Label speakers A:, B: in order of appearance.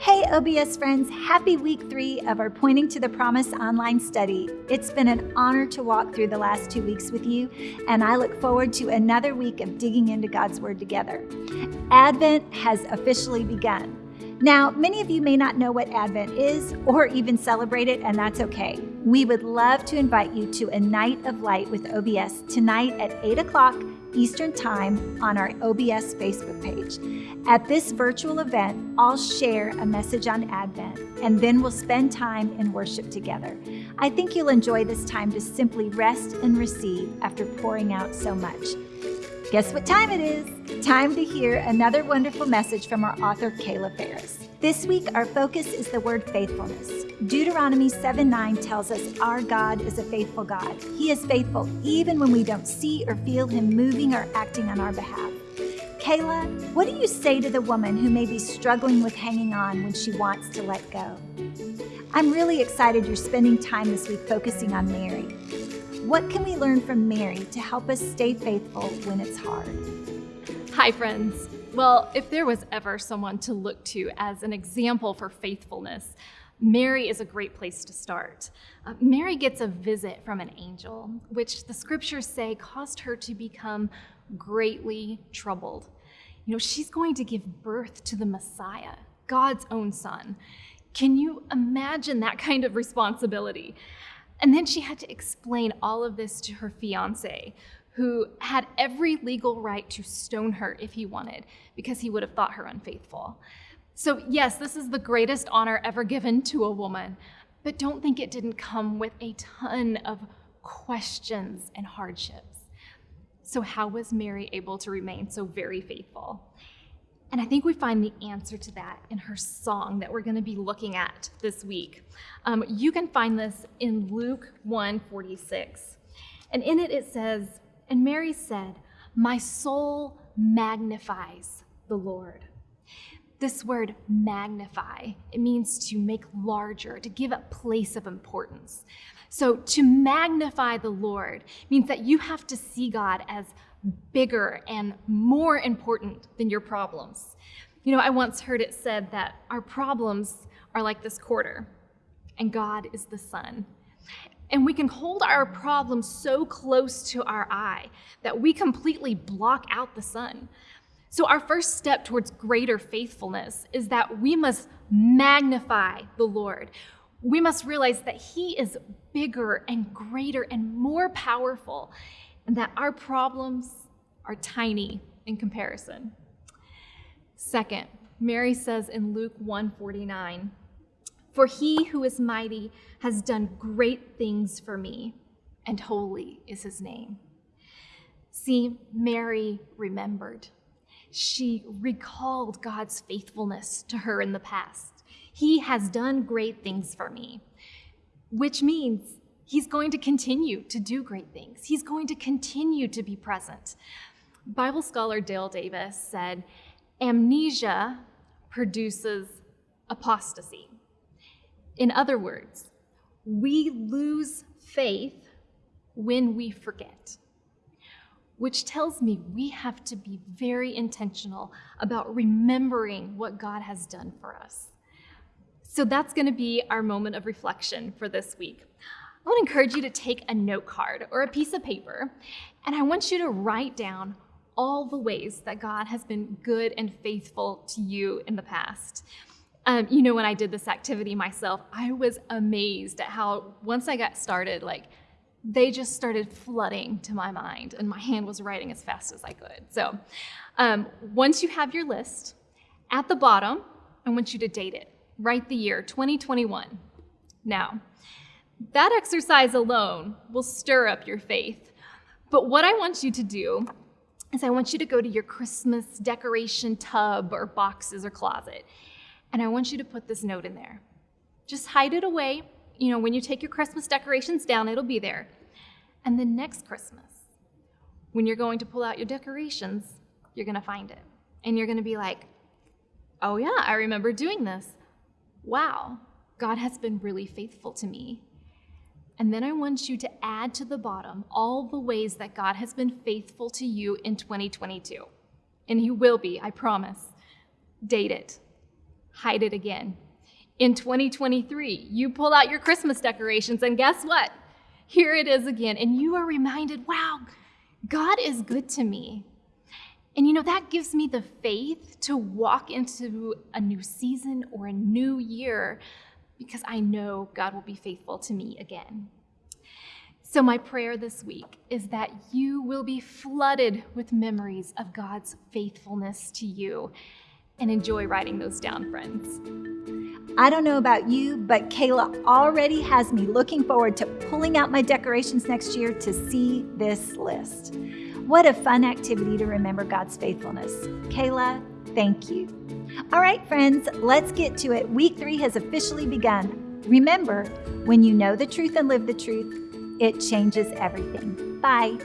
A: Hey, OBS friends, happy week three of our Pointing to the Promise online study. It's been an honor to walk through the last two weeks with you, and I look forward to another week of digging into God's Word together. Advent has officially begun. Now, many of you may not know what Advent is or even celebrate it, and that's okay. We would love to invite you to a night of light with OBS tonight at 8 o'clock Eastern Time on our OBS Facebook page. At this virtual event, I'll share a message on Advent and then we'll spend time in worship together. I think you'll enjoy this time to simply rest and receive after pouring out so much. Guess what time it is? Time to hear another wonderful message from our author, Kayla Ferris. This week, our focus is the word faithfulness. Deuteronomy 7 9 tells us our God is a faithful God. He is faithful even when we don't see or feel Him moving or acting on our behalf. Kayla, what do you say to the woman who may be struggling with hanging on when she wants to let go? I'm really excited you're spending time this week focusing on Mary. What can we learn from Mary to help us stay faithful when it's hard?
B: Hi, friends. Well, if there was ever someone to look to as an example for faithfulness, Mary is a great place to start. Uh, Mary gets a visit from an angel, which the scriptures say caused her to become greatly troubled. You know, she's going to give birth to the Messiah, God's own son. Can you imagine that kind of responsibility? And then she had to explain all of this to her fiance, who had every legal right to stone her if he wanted, because he would have thought her unfaithful. So, yes, this is the greatest honor ever given to a woman, but don't think it didn't come with a ton of questions and hardships. So, how was Mary able to remain so very faithful? And I think we find the answer to that in her song that we're going to be looking at this week. Um, you can find this in Luke 1 46. And in it, it says, And Mary said, My soul magnifies the Lord. This word magnify, it means to make larger, to give a place of importance. So to magnify the Lord means that you have to see God as bigger and more important than your problems. You know, I once heard it said that our problems are like this quarter, and God is the sun. And we can hold our problems so close to our eye that we completely block out the sun. So, our first step towards greater faithfulness is that we must magnify the Lord. We must realize that He is bigger and greater and more powerful and that our problems are tiny in comparison. Second, Mary says in Luke 149, For he who is mighty has done great things for me, and holy is his name. See, Mary remembered. She recalled God's faithfulness to her in the past. He has done great things for me, which means He's going to continue to do great things. He's going to continue to be present. Bible scholar Dale Davis said, amnesia produces apostasy. In other words, we lose faith when we forget, which tells me we have to be very intentional about remembering what God has done for us. So that's going to be our moment of reflection for this week. I would encourage you to take a note card or a piece of paper, and I want you to write down all the ways that God has been good and faithful to you in the past. Um, you know, when I did this activity myself, I was amazed at how once I got started, like they just started flooding to my mind, and my hand was writing as fast as I could. So, um, once you have your list, at the bottom, I want you to date it. Write the year 2021. Now, that exercise alone will stir up your faith. But what I want you to do is I want you to go to your Christmas decoration tub or boxes or closet, and I want you to put this note in there. Just hide it away. You know, when you take your Christmas decorations down, it'll be there. And then next Christmas, when you're going to pull out your decorations, you're going to find it. And you're going to be like, oh, yeah, I remember doing this. Wow, God has been really faithful to me. And then I want you to add to the bottom all the ways that God has been faithful to you in 2022. And He will be, I promise. Date it, hide it again. In 2023, you pull out your Christmas decorations, and guess what? Here it is again, and you are reminded wow, God is good to me. And you know, that gives me the faith to walk into a new season or a new year because I know God will be faithful to me again. So, my prayer this week is that you will be flooded with memories of God's faithfulness to you and enjoy writing those down, friends.
A: I don't know about you, but Kayla already has me looking forward to pulling out my decorations next year to see this list. What a fun activity to remember God's faithfulness. Kayla, thank you. All right, friends, let's get to it. Week three has officially begun. Remember, when you know the truth and live the truth, it changes everything. Bye.